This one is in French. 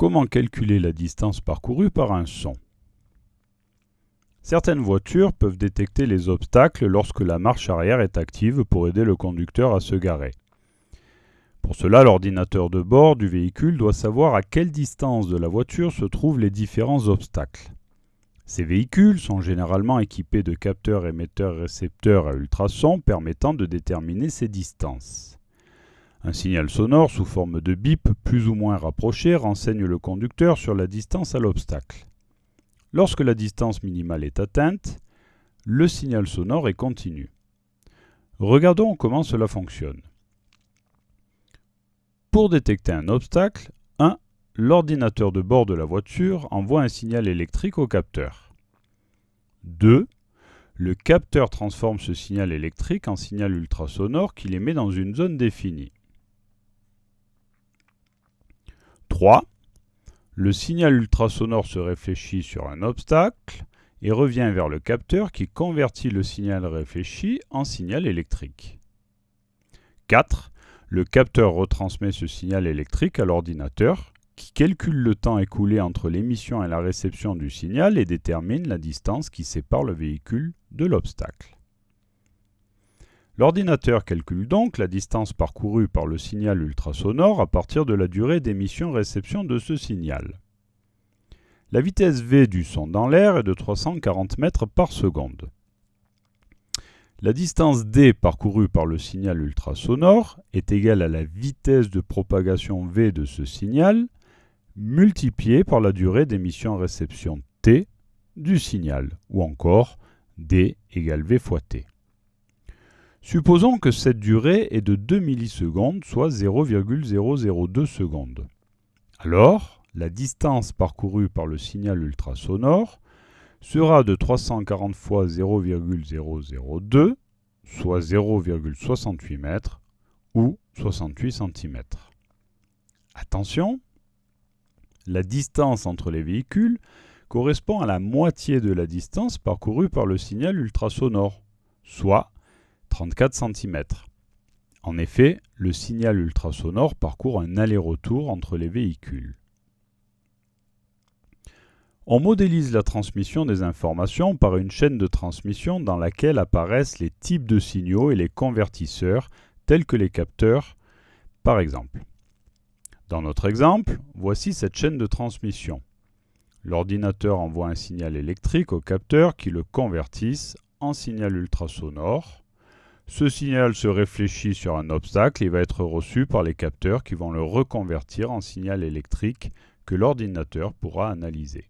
Comment calculer la distance parcourue par un son? Certaines voitures peuvent détecter les obstacles lorsque la marche arrière est active pour aider le conducteur à se garer. Pour cela, l'ordinateur de bord du véhicule doit savoir à quelle distance de la voiture se trouvent les différents obstacles. Ces véhicules sont généralement équipés de capteurs émetteurs-récepteurs à ultrasons permettant de déterminer ces distances. Un signal sonore sous forme de bip plus ou moins rapproché renseigne le conducteur sur la distance à l'obstacle. Lorsque la distance minimale est atteinte, le signal sonore est continu. Regardons comment cela fonctionne. Pour détecter un obstacle, 1. L'ordinateur de bord de la voiture envoie un signal électrique au capteur. 2. Le capteur transforme ce signal électrique en signal ultrasonore qu'il émet dans une zone définie. 3. Le signal ultrasonore se réfléchit sur un obstacle et revient vers le capteur qui convertit le signal réfléchi en signal électrique. 4. Le capteur retransmet ce signal électrique à l'ordinateur qui calcule le temps écoulé entre l'émission et la réception du signal et détermine la distance qui sépare le véhicule de l'obstacle. L'ordinateur calcule donc la distance parcourue par le signal ultrasonore à partir de la durée d'émission-réception de ce signal. La vitesse v du son dans l'air est de 340 mètres par seconde. La distance d parcourue par le signal ultrasonore est égale à la vitesse de propagation v de ce signal multipliée par la durée d'émission-réception t du signal, ou encore d égale v fois t. Supposons que cette durée est de 2 millisecondes, soit 0,002 secondes. Alors, la distance parcourue par le signal ultrasonore sera de 340 fois 0,002, soit 0,68 mètres, ou 68 cm. Attention, la distance entre les véhicules correspond à la moitié de la distance parcourue par le signal ultrasonore, soit 34 cm. En effet, le signal ultrasonore parcourt un aller-retour entre les véhicules. On modélise la transmission des informations par une chaîne de transmission dans laquelle apparaissent les types de signaux et les convertisseurs, tels que les capteurs, par exemple. Dans notre exemple, voici cette chaîne de transmission. L'ordinateur envoie un signal électrique au capteur qui le convertisse en signal ultrasonore. Ce signal se réfléchit sur un obstacle et va être reçu par les capteurs qui vont le reconvertir en signal électrique que l'ordinateur pourra analyser.